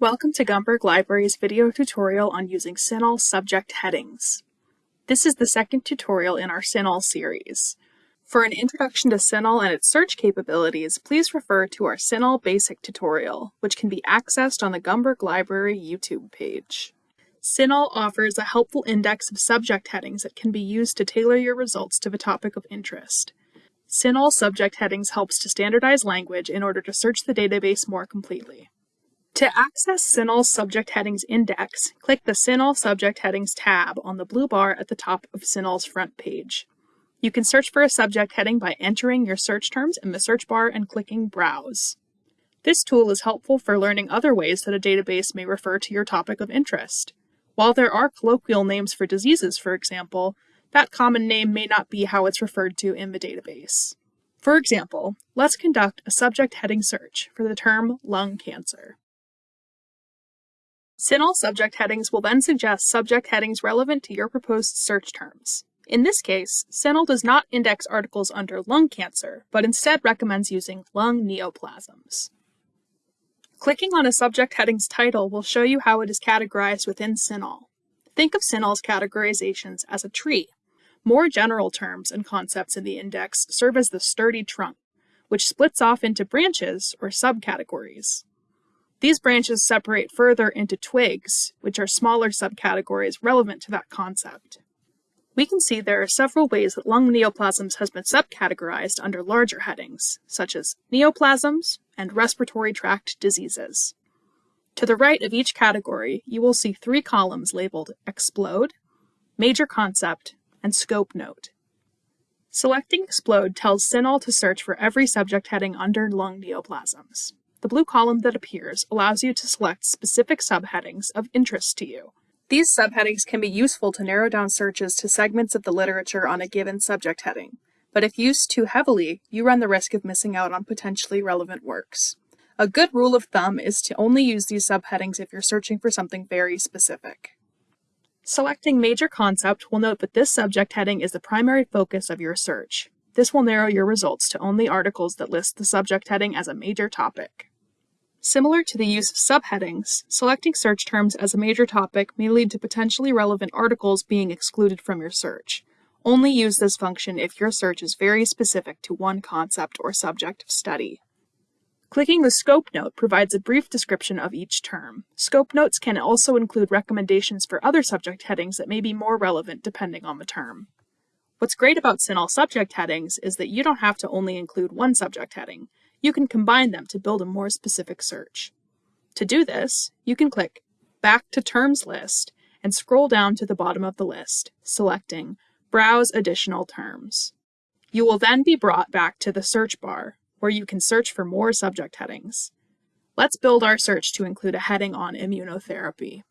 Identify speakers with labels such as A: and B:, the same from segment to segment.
A: Welcome to Gumberg Library's video tutorial on using CINAHL subject headings. This is the second tutorial in our CINAHL series. For an introduction to CINAHL and its search capabilities, please refer to our CINAHL basic tutorial, which can be accessed on the Gumberg Library YouTube page. CINAHL offers a helpful index of subject headings that can be used to tailor your results to the topic of interest. CINAHL subject headings helps to standardize language in order to search the database more completely. To access CINAHL Subject Headings Index, click the CINAHL Subject Headings tab on the blue bar at the top of CINAHL's front page. You can search for a subject heading by entering your search terms in the search bar and clicking Browse. This tool is helpful for learning other ways that a database may refer to your topic of interest. While there are colloquial names for diseases, for example, that common name may not be how it's referred to in the database. For example, let's conduct a subject heading search for the term lung cancer. CINAHL subject headings will then suggest subject headings relevant to your proposed search terms. In this case, CINAHL does not index articles under lung cancer, but instead recommends using lung neoplasms. Clicking on a subject heading's title will show you how it is categorized within CINAHL. Think of CINAHL's categorizations as a tree. More general terms and concepts in the index serve as the sturdy trunk, which splits off into branches or subcategories. These branches separate further into twigs, which are smaller subcategories relevant to that concept. We can see there are several ways that lung neoplasms has been subcategorized under larger headings, such as neoplasms and respiratory tract diseases. To the right of each category, you will see three columns labeled Explode, Major Concept, and Scope Note. Selecting Explode tells CINAHL to search for every subject heading under lung neoplasms. The blue column that appears allows you to select specific subheadings of interest to you. These subheadings can be useful to narrow down searches to segments of the literature on a given subject heading, but if used too heavily, you run the risk of missing out on potentially relevant works. A good rule of thumb is to only use these subheadings if you're searching for something very specific. Selecting Major Concept will note that this subject heading is the primary focus of your search. This will narrow your results to only articles that list the subject heading as a major topic. Similar to the use of subheadings, selecting search terms as a major topic may lead to potentially relevant articles being excluded from your search. Only use this function if your search is very specific to one concept or subject of study. Clicking the Scope Note provides a brief description of each term. Scope Notes can also include recommendations for other subject headings that may be more relevant depending on the term. What's great about CINAHL subject headings is that you don't have to only include one subject heading you can combine them to build a more specific search. To do this, you can click Back to Terms List and scroll down to the bottom of the list, selecting Browse Additional Terms. You will then be brought back to the search bar, where you can search for more subject headings. Let's build our search to include a heading on immunotherapy.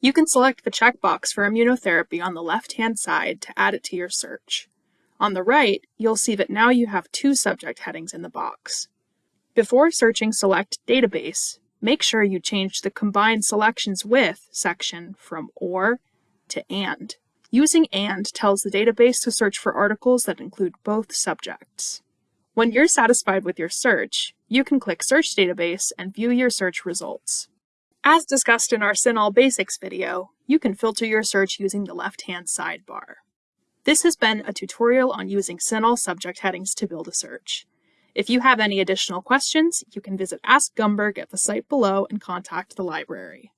A: You can select the checkbox for immunotherapy on the left-hand side to add it to your search. On the right, you'll see that now you have two subject headings in the box. Before searching Select Database, make sure you change the Combine Selections With section from OR to AND. Using AND tells the database to search for articles that include both subjects. When you're satisfied with your search, you can click Search Database and view your search results. As discussed in our CINAHL Basics video, you can filter your search using the left-hand sidebar. This has been a tutorial on using CINAHL subject headings to build a search. If you have any additional questions, you can visit Ask Gumberg at the site below and contact the library.